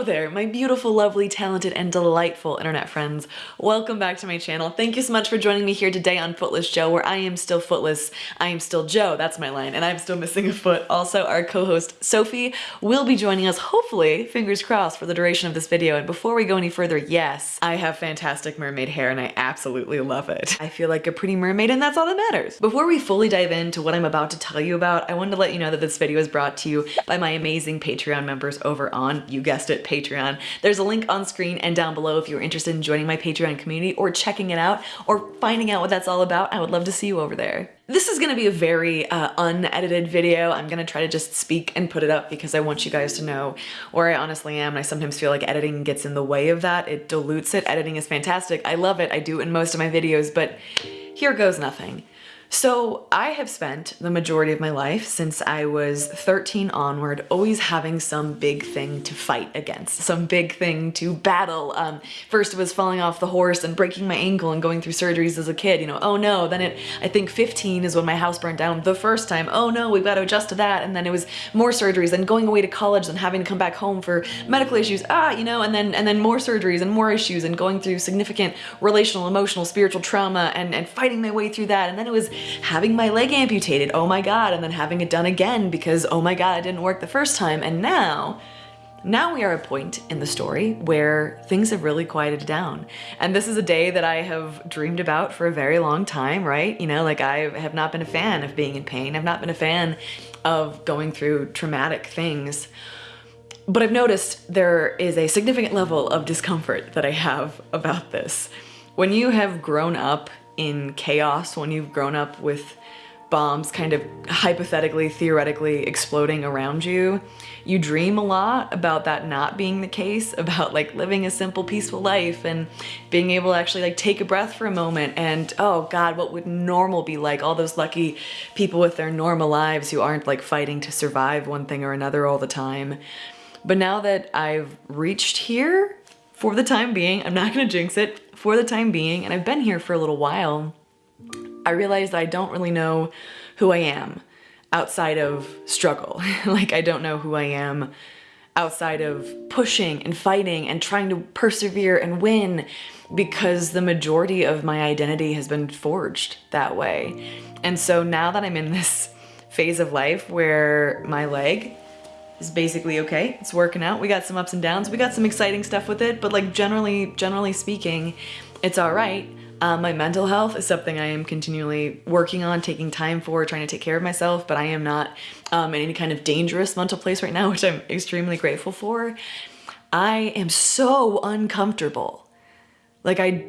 Hello there, my beautiful, lovely, talented, and delightful internet friends. Welcome back to my channel. Thank you so much for joining me here today on Footless Joe, where I am still footless, I am still Joe, that's my line, and I'm still missing a foot. Also, our co-host Sophie will be joining us, hopefully, fingers crossed, for the duration of this video. And before we go any further, yes, I have fantastic mermaid hair and I absolutely love it. I feel like a pretty mermaid and that's all that matters. Before we fully dive into what I'm about to tell you about, I wanted to let you know that this video is brought to you by my amazing Patreon members over on, you guessed it, Patreon. There's a link on screen and down below if you're interested in joining my Patreon community or checking it out or finding out what that's all about. I would love to see you over there. This is gonna be a very uh, unedited video. I'm gonna try to just speak and put it up because I want you guys to know where I honestly am. I sometimes feel like editing gets in the way of that. It dilutes it. Editing is fantastic. I love it. I do it in most of my videos, but here goes nothing. So I have spent the majority of my life since I was 13 onward always having some big thing to fight against, some big thing to battle. Um, first it was falling off the horse and breaking my ankle and going through surgeries as a kid, you know, oh no, then it, I think 15 is when my house burned down the first time, oh no, we've got to adjust to that, and then it was more surgeries, and going away to college and having to come back home for medical issues, ah, you know, and then and then more surgeries and more issues and going through significant relational, emotional, spiritual trauma and, and fighting my way through that, and then it was having my leg amputated, oh my god, and then having it done again because oh my god, it didn't work the first time, and now, now we are at a point in the story where things have really quieted down. And this is a day that I have dreamed about for a very long time, right? You know, like I have not been a fan of being in pain. I've not been a fan of going through traumatic things. But I've noticed there is a significant level of discomfort that I have about this. When you have grown up in chaos when you've grown up with bombs kind of hypothetically, theoretically exploding around you. You dream a lot about that not being the case, about like living a simple, peaceful life and being able to actually like take a breath for a moment and oh God, what would normal be like? All those lucky people with their normal lives who aren't like fighting to survive one thing or another all the time. But now that I've reached here, for the time being, I'm not gonna jinx it, for the time being, and I've been here for a little while, I realized I don't really know who I am outside of struggle. like I don't know who I am outside of pushing and fighting and trying to persevere and win because the majority of my identity has been forged that way. And so now that I'm in this phase of life where my leg is basically okay. It's working out. We got some ups and downs. We got some exciting stuff with it, but like generally, generally speaking, it's all right. Um, my mental health is something I am continually working on, taking time for, trying to take care of myself, but I am not um, in any kind of dangerous mental place right now, which I'm extremely grateful for. I am so uncomfortable. Like I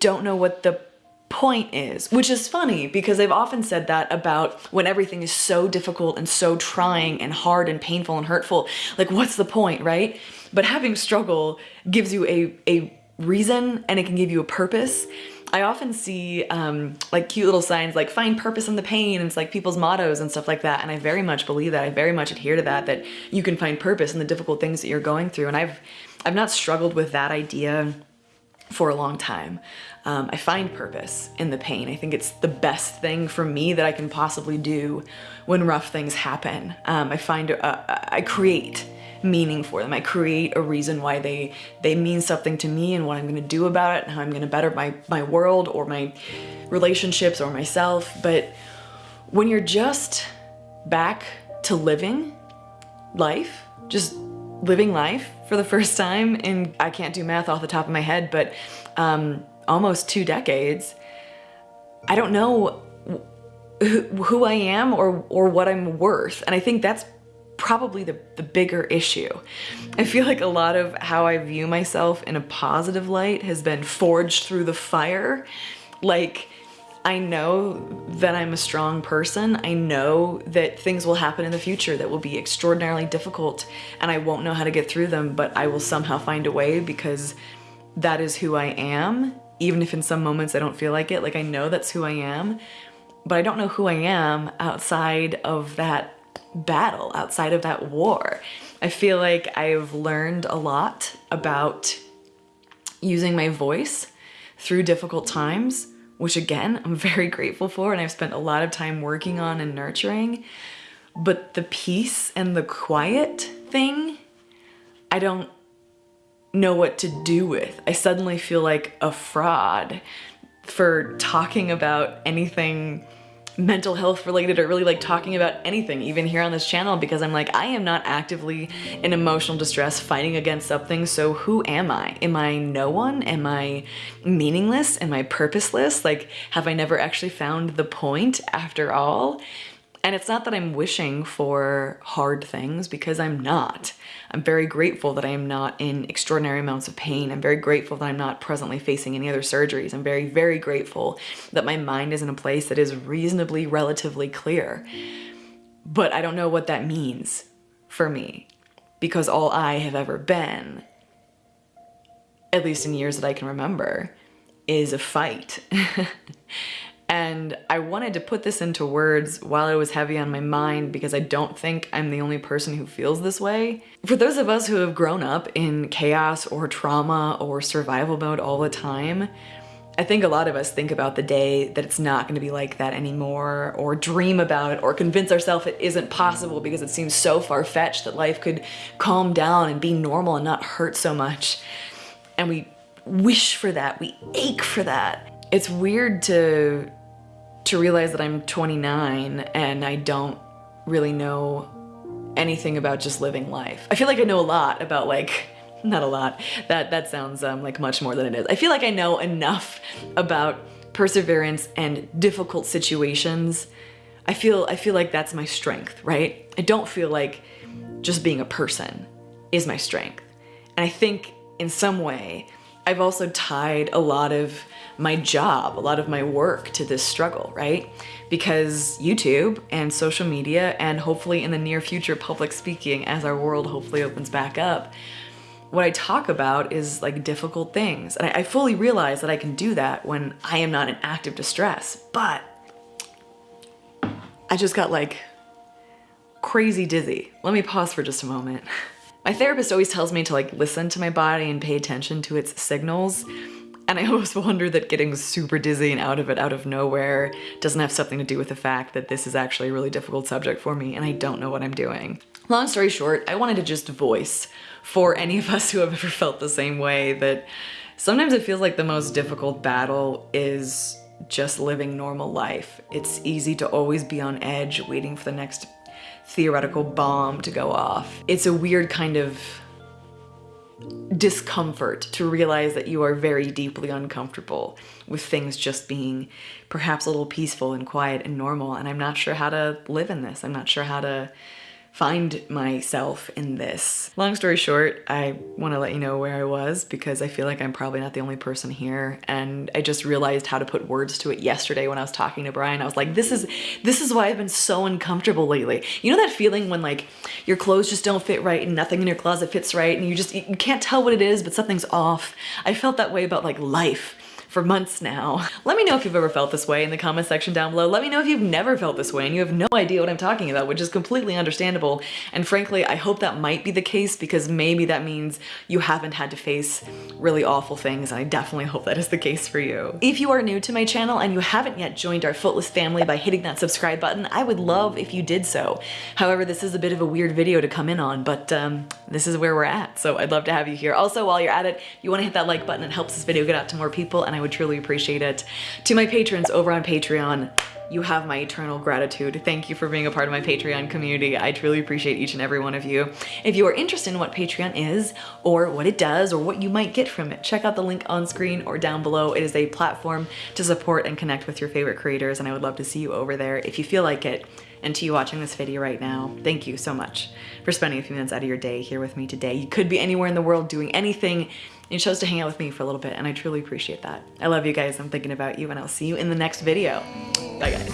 don't know what the point is, which is funny because they've often said that about when everything is so difficult and so trying and hard and painful and hurtful. Like, what's the point, right? But having struggle gives you a, a reason and it can give you a purpose. I often see um, like cute little signs like find purpose in the pain and it's like people's mottos and stuff like that and I very much believe that I very much adhere to that that you can find purpose in the difficult things that you're going through and I've I've not struggled with that idea for a long time. Um, I find purpose in the pain. I think it's the best thing for me that I can possibly do when rough things happen. Um, I find, uh, I create meaning for them. I create a reason why they, they mean something to me and what I'm gonna do about it and how I'm gonna better my, my world or my relationships or myself. But when you're just back to living life, just living life for the first time in, I can't do math off the top of my head, but um, almost two decades, I don't know who, who I am or, or what I'm worth. And I think that's probably the, the bigger issue. I feel like a lot of how I view myself in a positive light has been forged through the fire. Like, I know that I'm a strong person. I know that things will happen in the future that will be extraordinarily difficult and I won't know how to get through them, but I will somehow find a way because that is who I am. Even if in some moments I don't feel like it, like I know that's who I am, but I don't know who I am outside of that battle, outside of that war. I feel like I've learned a lot about using my voice through difficult times which again, I'm very grateful for and I've spent a lot of time working on and nurturing. But the peace and the quiet thing, I don't know what to do with. I suddenly feel like a fraud for talking about anything mental health related or really like talking about anything even here on this channel because I'm like I am not actively in emotional distress fighting against something so who am I? Am I no one? Am I meaningless? Am I purposeless? Like have I never actually found the point after all? And it's not that I'm wishing for hard things because I'm not. I'm very grateful that I am not in extraordinary amounts of pain. I'm very grateful that I'm not presently facing any other surgeries. I'm very, very grateful that my mind is in a place that is reasonably, relatively clear. But I don't know what that means for me because all I have ever been, at least in years that I can remember, is a fight. And I wanted to put this into words while it was heavy on my mind because I don't think I'm the only person who feels this way. For those of us who have grown up in chaos or trauma or survival mode all the time, I think a lot of us think about the day that it's not gonna be like that anymore or dream about it or convince ourselves it isn't possible because it seems so far-fetched that life could calm down and be normal and not hurt so much. And we wish for that, we ache for that. It's weird to to realize that I'm 29 and I don't really know anything about just living life. I feel like I know a lot about like, not a lot, that, that sounds um, like much more than it is. I feel like I know enough about perseverance and difficult situations. I feel, I feel like that's my strength, right? I don't feel like just being a person is my strength. And I think in some way, I've also tied a lot of my job, a lot of my work to this struggle, right? Because YouTube and social media and hopefully in the near future public speaking as our world hopefully opens back up, what I talk about is like difficult things. And I, fully realize that I can do that when I am not in active distress, but I just got like crazy dizzy. Let me pause for just a moment. My therapist always tells me to like listen to my body and pay attention to its signals. And I always wonder that getting super dizzy and out of it out of nowhere doesn't have something to do with the fact that this is actually a really difficult subject for me and I don't know what I'm doing. Long story short, I wanted to just voice for any of us who have ever felt the same way that sometimes it feels like the most difficult battle is just living normal life. It's easy to always be on edge waiting for the next theoretical bomb to go off. It's a weird kind of discomfort to realize that you are very deeply uncomfortable with things just being perhaps a little peaceful and quiet and normal and I'm not sure how to live in this. I'm not sure how to find myself in this. Long story short, I want to let you know where I was because I feel like I'm probably not the only person here and I just realized how to put words to it yesterday when I was talking to Brian. I was like, this is this is why I've been so uncomfortable lately. You know that feeling when like your clothes just don't fit right and nothing in your closet fits right and you just you can't tell what it is but something's off. I felt that way about like life for months now. Let me know if you've ever felt this way in the comment section down below. Let me know if you've never felt this way and you have no idea what I'm talking about, which is completely understandable. And frankly, I hope that might be the case because maybe that means you haven't had to face really awful things. And I definitely hope that is the case for you. If you are new to my channel and you haven't yet joined our Footless family by hitting that subscribe button, I would love if you did so. However, this is a bit of a weird video to come in on, but um, this is where we're at. So I'd love to have you here. Also, while you're at it, you wanna hit that like button. It helps this video get out to more people and I would truly appreciate it. To my patrons over on Patreon, you have my eternal gratitude. Thank you for being a part of my Patreon community. I truly appreciate each and every one of you. If you are interested in what Patreon is or what it does or what you might get from it, check out the link on screen or down below. It is a platform to support and connect with your favorite creators and I would love to see you over there if you feel like it. And to you watching this video right now, thank you so much for spending a few minutes out of your day here with me today. You could be anywhere in the world doing anything you chose to hang out with me for a little bit and I truly appreciate that. I love you guys. I'm thinking about you and I'll see you in the next video. Bye guys.